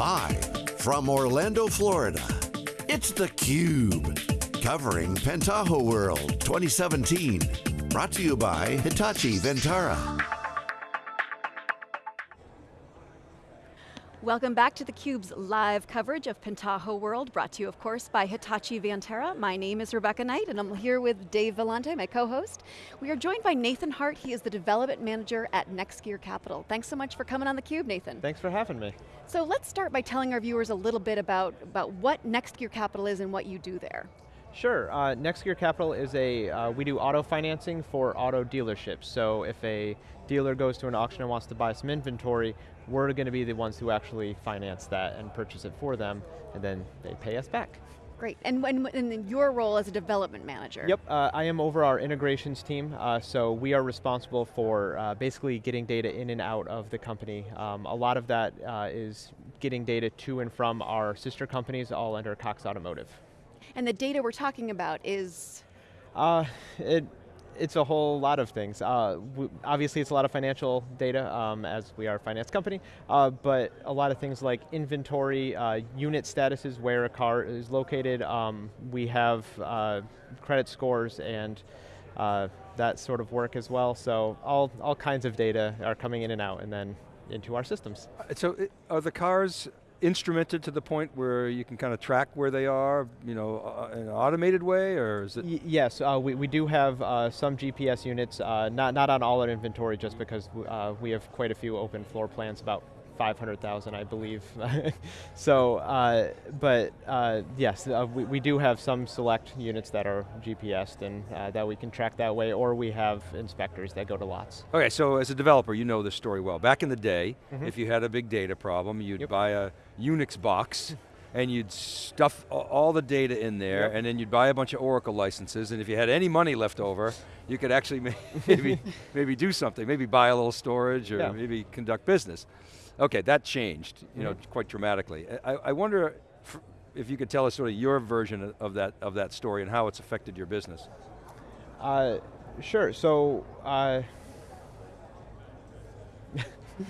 Live from Orlando, Florida, it's theCUBE. Covering Pentaho World 2017. Brought to you by Hitachi Vantara. Welcome back to theCUBE's live coverage of Pentaho World, brought to you of course by Hitachi Vantara. My name is Rebecca Knight and I'm here with Dave Vellante, my co-host. We are joined by Nathan Hart, he is the Development Manager at NextGear Capital. Thanks so much for coming on theCUBE, Nathan. Thanks for having me. So let's start by telling our viewers a little bit about, about what NextGear Capital is and what you do there. Sure, uh, NextGear Capital is a, uh, we do auto financing for auto dealerships. So if a dealer goes to an auction and wants to buy some inventory, we're going to be the ones who actually finance that and purchase it for them, and then they pay us back. Great, and, and, and your role as a development manager? Yep, uh, I am over our integrations team, uh, so we are responsible for uh, basically getting data in and out of the company. Um, a lot of that uh, is getting data to and from our sister companies, all under Cox Automotive. And the data we're talking about is? Uh, it, it's a whole lot of things. Uh, obviously it's a lot of financial data um, as we are a finance company, uh, but a lot of things like inventory, uh, unit statuses, where a car is located. Um, we have uh, credit scores and uh, that sort of work as well. So all, all kinds of data are coming in and out and then into our systems. So are the cars instrumented to the point where you can kind of track where they are, you know, uh, in an automated way, or is it? Y yes, uh, we, we do have uh, some GPS units, uh, not, not on all our inventory just because uh, we have quite a few open floor plans, about 500,000, I believe. so, uh, but uh, yes, uh, we, we, do have some select units that are GPSed and uh, that we can track that way, or we have inspectors that go to lots. Okay, so as a developer, you know this story well. Back in the day, mm -hmm. if you had a big data problem, you'd yep. buy a Unix box, and you'd stuff all the data in there, yep. and then you'd buy a bunch of Oracle licenses, and if you had any money left over, you could actually maybe, maybe do something, maybe buy a little storage, or yeah. maybe conduct business. Okay, that changed, you know, mm -hmm. quite dramatically. I, I wonder if you could tell us sort of your version of that of that story and how it's affected your business. Uh, sure. So. Uh,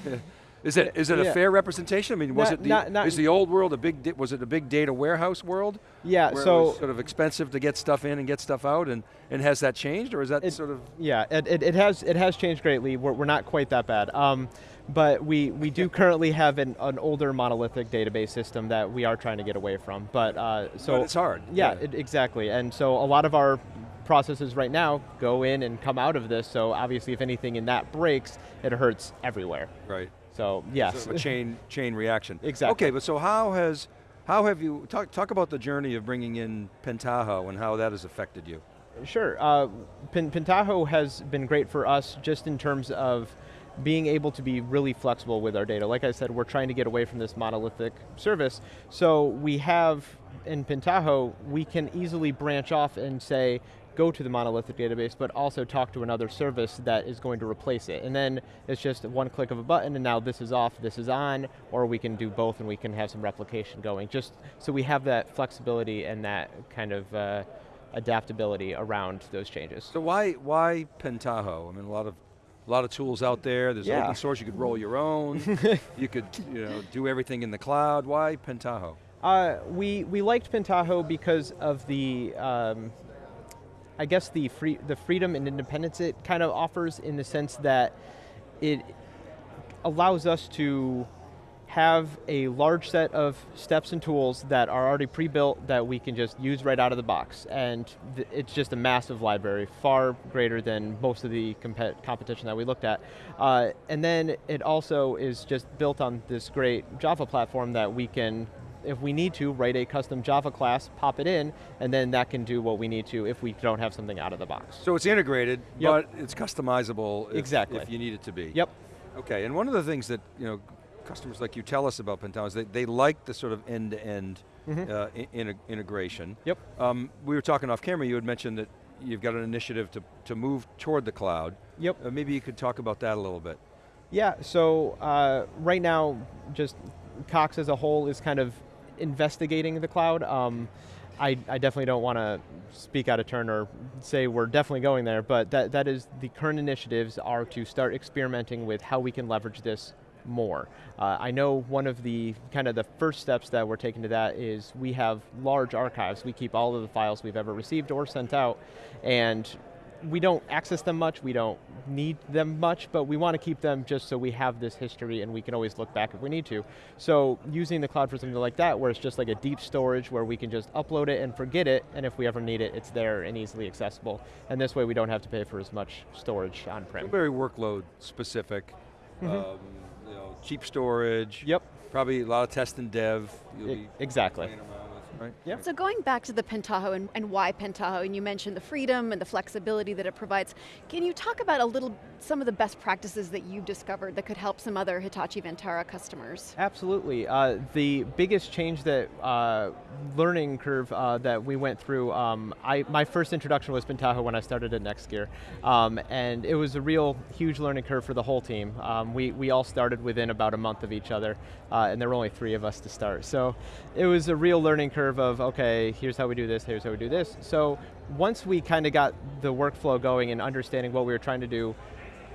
Is it is it yeah. a fair representation? I mean, was not, it the not, not is the old world a big was it a big data warehouse world? Yeah, so sort of expensive to get stuff in and get stuff out, and and has that changed, or is that it, sort of? Yeah, it, it, it, has it has changed greatly. We're, we're not quite that bad. Um, but we, we do currently have an, an older monolithic database system that we are trying to get away from. But uh, so but it's hard. Yeah, yeah. It, exactly. And so a lot of our processes right now go in and come out of this. So obviously, if anything in that breaks, it hurts everywhere. Right. So yes, so a chain chain reaction. Exactly. Okay, but so how has how have you talk talk about the journey of bringing in Pentaho and how that has affected you? Sure. Uh, Pentaho has been great for us just in terms of being able to be really flexible with our data. Like I said, we're trying to get away from this monolithic service. So we have, in Pentaho, we can easily branch off and say, go to the monolithic database, but also talk to another service that is going to replace it. And then it's just one click of a button and now this is off, this is on, or we can do both and we can have some replication going. Just so we have that flexibility and that kind of uh, adaptability around those changes. So why, why Pentaho? I mean, a lot of a lot of tools out there. There's yeah. open source, you could roll your own. you could you know, do everything in the cloud. Why Pentaho? Uh, we, we liked Pentaho because of the, um, I guess the, free, the freedom and independence it kind of offers in the sense that it allows us to have a large set of steps and tools that are already pre-built that we can just use right out of the box. And it's just a massive library, far greater than most of the competition that we looked at. Uh, and then it also is just built on this great Java platform that we can if we need to, write a custom Java class, pop it in, and then that can do what we need to if we don't have something out of the box. So it's integrated, yep. but it's customizable if, exactly. if you need it to be. Yep. Okay, and one of the things that you know customers like you tell us about Pentaho is they, they like the sort of end-to-end mm -hmm. uh, in, integration. Yep. Um, we were talking off camera, you had mentioned that you've got an initiative to, to move toward the cloud. Yep. Uh, maybe you could talk about that a little bit. Yeah, so uh, right now, just Cox as a whole is kind of investigating the cloud. Um, I, I, definitely don't want to speak out of turn or say we're definitely going there, but that, that is the current initiatives are to start experimenting with how we can leverage this more. Uh, I know one of the kind of the first steps that we're taking to that is we have large archives. We keep all of the files we've ever received or sent out, and we don't access them much, we don't need them much, but we want to keep them just so we have this history and we can always look back if we need to. So using the cloud for something like that, where it's just like a deep storage where we can just upload it and forget it, and if we ever need it, it's there and easily accessible. And this way we don't have to pay for as much storage on-prem. Very workload specific. Mm -hmm. um, you know, cheap storage. Yep. Probably a lot of test and dev. exactly right? Yeah. So going back to the Pentaho and, and why Pentaho, and you mentioned the freedom and the flexibility that it provides, can you talk about a little, some of the best practices that you've discovered that could help some other Hitachi Vantara customers? Absolutely. Uh, the biggest change that, uh, learning curve uh, that we went through, um, I, my first introduction was Pentaho when I started at NextGear, um, and it was a real huge learning curve for the whole team. Um, we, we all started within about a month of each other, uh, and there were only three of us to start. So it was a real learning curve curve of, okay, here's how we do this, here's how we do this. So once we kind of got the workflow going and understanding what we were trying to do,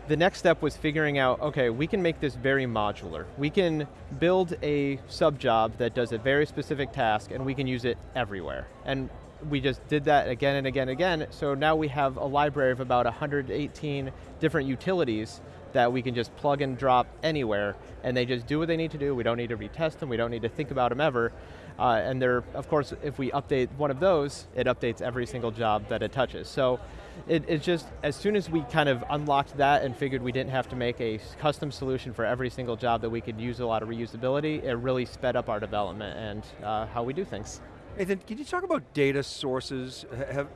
the next step was figuring out, okay, we can make this very modular. We can build a sub job that does a very specific task and we can use it everywhere. And we just did that again and again and again, so now we have a library of about 118 different utilities that we can just plug and drop anywhere, and they just do what they need to do. We don't need to retest them, we don't need to think about them ever. Uh, and they're, of course, if we update one of those, it updates every single job that it touches. So it, it's just, as soon as we kind of unlocked that and figured we didn't have to make a custom solution for every single job that we could use a lot of reusability, it really sped up our development and uh, how we do things. Nathan, can you talk about data sources? Have,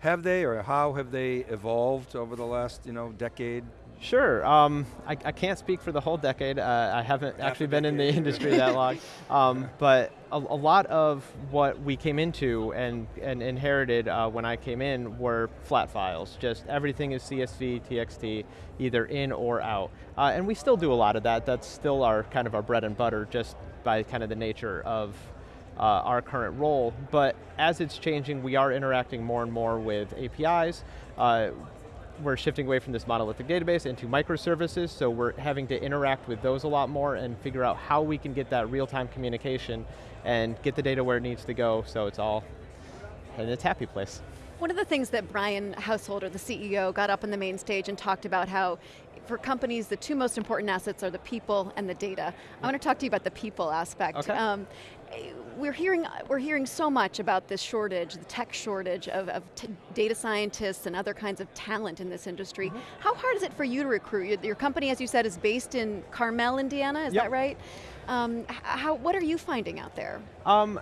have they or how have they evolved over the last you know, decade? Sure, um, I, I, can't speak for the whole decade. Uh, I haven't Half actually been in the industry that long. Um, but a, a, lot of what we came into and, and inherited uh, when I came in were flat files. Just everything is CSV, TXT, either in or out. Uh, and we still do a lot of that. That's still our kind of our bread and butter just by kind of the nature of uh, our current role, but as it's changing, we are interacting more and more with APIs. Uh, we're shifting away from this monolithic database into microservices, so we're having to interact with those a lot more and figure out how we can get that real-time communication and get the data where it needs to go so it's all in its happy place. One of the things that Brian Householder, the CEO, got up on the main stage and talked about how for companies, the two most important assets are the people and the data. I want to talk to you about the people aspect. Okay. Um, we're hearing, we're hearing so much about this shortage, the tech shortage of, of data scientists and other kinds of talent in this industry. Mm -hmm. How hard is it for you to recruit? Your company, as you said, is based in Carmel, Indiana, is yep. that right? Um, how, what are you finding out there? Um,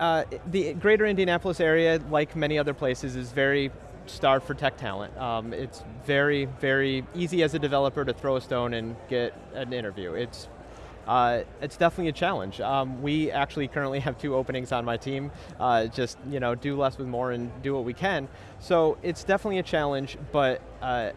uh, the greater Indianapolis area, like many other places, is very starved for tech talent. Um, it's very, very easy as a developer to throw a stone and get an interview. It's uh, it's definitely a challenge. Um, we actually currently have two openings on my team, uh, just you know, do less with more and do what we can. So it's definitely a challenge, but uh,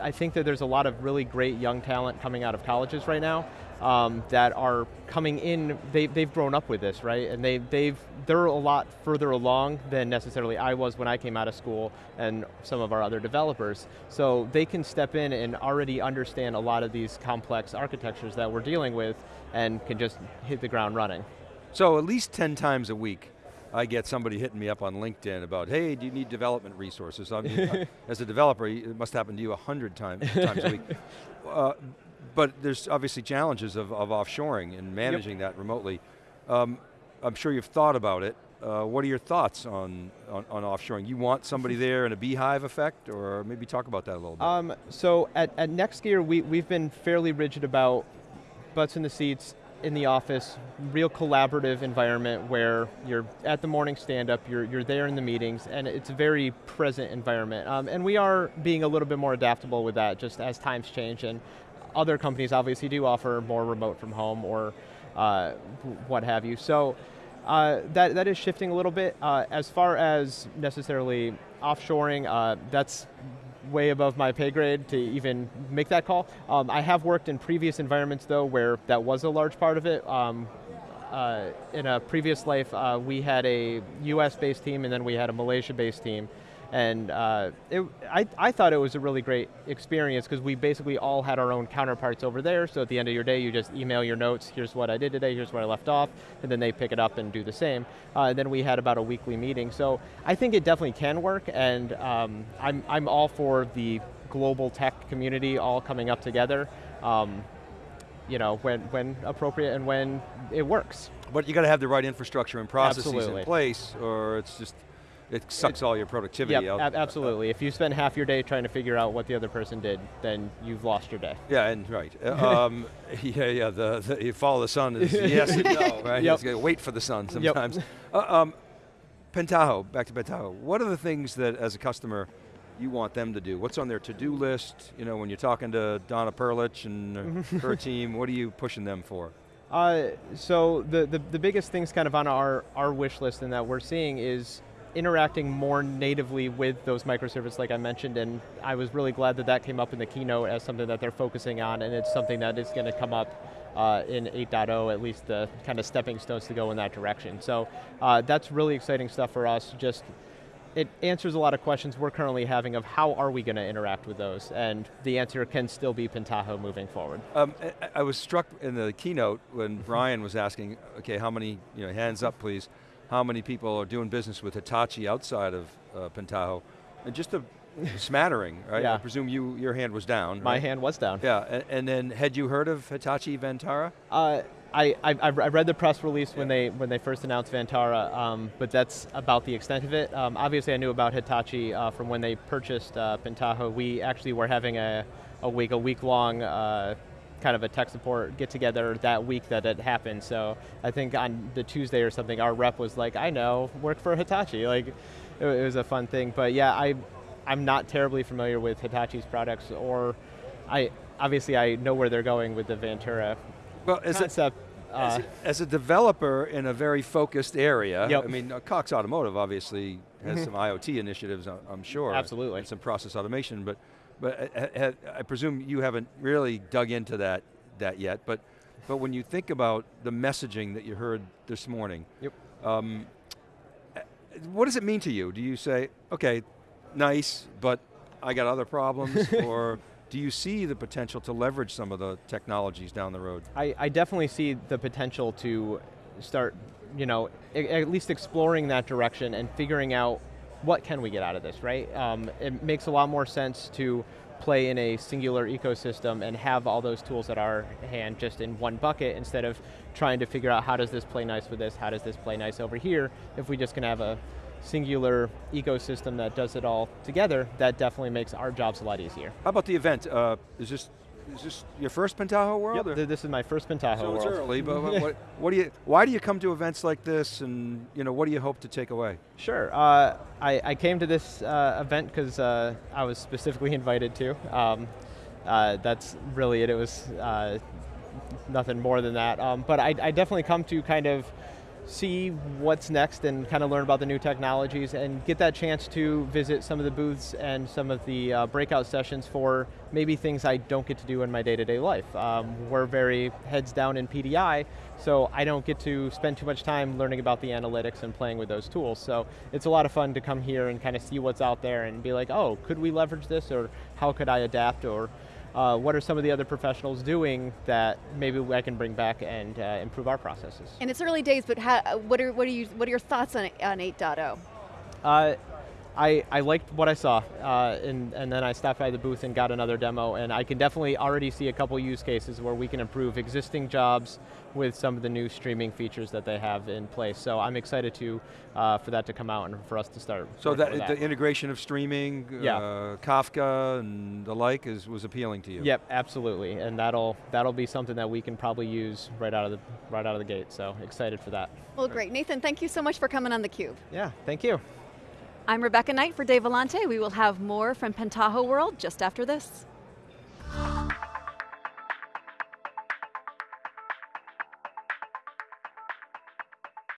I think that there's a lot of really great young talent coming out of colleges right now um, that are coming in, they, they've grown up with this, right? And they, they've, they're a lot further along than necessarily I was when I came out of school and some of our other developers. So they can step in and already understand a lot of these complex architectures that we're dealing with and can just hit the ground running. So at least 10 times a week, I get somebody hitting me up on LinkedIn about, hey, do you need development resources? I mean, as a developer, it must happen to you a hundred times, times a week. Uh, but there's obviously challenges of, of offshoring and managing yep. that remotely. Um, I'm sure you've thought about it. Uh, what are your thoughts on, on, on, offshoring? You want somebody there in a beehive effect, or maybe talk about that a little bit. Um, so at, at NextGear, we, we've been fairly rigid about butts in the seats, in the office, real collaborative environment where you're at the morning stand-up, you're, you're there in the meetings, and it's a very present environment. Um, and we are being a little bit more adaptable with that just as times change, and other companies obviously do offer more remote from home or uh, what have you. So uh, that, that is shifting a little bit. Uh, as far as necessarily offshoring, uh, that's way above my pay grade to even make that call. Um, I have worked in previous environments though where that was a large part of it. Um, uh, in a previous life, uh, we had a US-based team and then we had a Malaysia-based team. And uh, it, I, I thought it was a really great experience because we basically all had our own counterparts over there. So at the end of your day, you just email your notes. Here's what I did today. Here's where I left off, and then they pick it up and do the same. Uh, and then we had about a weekly meeting. So I think it definitely can work, and um, I'm I'm all for the global tech community all coming up together. Um, you know, when, when appropriate and when it works. But you got to have the right infrastructure and processes Absolutely. in place, or it's just it sucks all your productivity Yep, out. ab- absolutely. If you spend half your day trying to figure out what the other person did, then you've lost your day. Yeah, and right. Uh, um, yeah, yeah. The, the you follow the sun is yes and no, right? Yep. You wait for the sun Yep. sometimes. Uh, um, Pentaho, back to Pentaho. What are the things that, as a customer, you want them to do? What's on their to-do list? You know, when you're talking to Donna Prlich and her team, what are you pushing them for? Uh, so the, the, the biggest things kind of on our, our wish list and that we're seeing is interacting more natively with those microservices like I mentioned and I was really glad that that came up in the keynote as something that they're focusing on and it's something that is going to come up uh, in 8.0, at least the kind of stepping stones to go in that direction. So uh, that's really exciting stuff for us. Just it answers a lot of questions we're currently having of how are we going to interact with those, and the answer can still be Pentaho moving forward. Um, I, I was struck in the keynote when Brian was asking, okay, how many, you know, hands up please, how many people are doing business with Hitachi outside of uh, Pentaho? And just a smattering, right? Yeah. I presume you, your hand was down, My right? hand was down. Yeah, and, and then had you heard of Hitachi Vantara? Uh, I, I, I read the press release when they when they first announced Vantara, um, but that's about the extent of it. Um, obviously, I knew about Hitachi uh, from when they purchased uh, Pentaho. We actually were having a, a week a week long uh, kind of a tech support get together that week that it happened. So I think on the Tuesday or something, our rep was like, "I know, work for Hitachi." Like, it, it was a fun thing. But yeah, I I'm not terribly familiar with Hitachi's products, or I obviously I know where they're going with the Vantara Well, as a, concept. as, Uh, a, as a developer in a very focused area, Yep. I mean, uh, Cox Automotive obviously has some IoT initiatives, I'm sure. Absolutely. And some process automation, but, but uh, I presume you haven't really dug into that, that yet, but, but when you think about the messaging that you heard this morning, Yep. um, uh, what does it mean to you? Do you say, okay, nice, but I got other problems, or do you see the potential to leverage some of the technologies down the road? I, I definitely see the potential to start, you know, at least exploring that direction and figuring out what can we get out of this, right? Um, it makes a lot more sense to play in a singular ecosystem and have all those tools at our hand just in one bucket instead of trying to figure out how does this play nice with this, how does this play nice over here. If we just can have a singular ecosystem that does it all together, that definitely makes our jobs a lot easier. How about the event? Uh, is this is this your first Pentaho World? Yep, this is my first Pentaho so it's World. early, but what, what, what do you? Why do you come to events like this, and you know what do you hope to take away? Sure. Uh, I, I came to this uh, event because uh, I was specifically invited to. Um, uh, that's really it. It was uh, nothing more than that. Um, but I, I definitely come to kind of see what's next and kind of learn about the new technologies and get that chance to visit some of the booths and some of the uh, breakout sessions for maybe things I don't get to do in my day-to-day life. Um, we're very heads down in PDI, so I don't get to spend too much time learning about the analytics and playing with those tools. So it's a lot of fun to come here and kind of see what's out there and be like, oh, could we leverage this or how could I adapt or uh, what are some of the other professionals doing that maybe I can bring back and uh, improve our processes? And it's early days, but how, what are what are you what are your thoughts on on 8.0? Uh, I, I liked what I saw, uh, and, and then I stopped by the booth and got another demo, and I can definitely already see a couple use cases where we can improve existing jobs with some of the new streaming features that they have in place. So I'm excited to uh, for that to come out and for us to start. So working that, with the integration of streaming, Yeah. uh, Kafka, and the like is was appealing to you. Yep, absolutely, and that'll that'll be something that we can probably use right out of the right out of the gate. So excited for that. Well, great, Nathan. Thank you so much for coming on the Cube. Yeah, thank you. I'm Rebecca Knight for Dave Vellante. We will have more from Pentaho World just after this.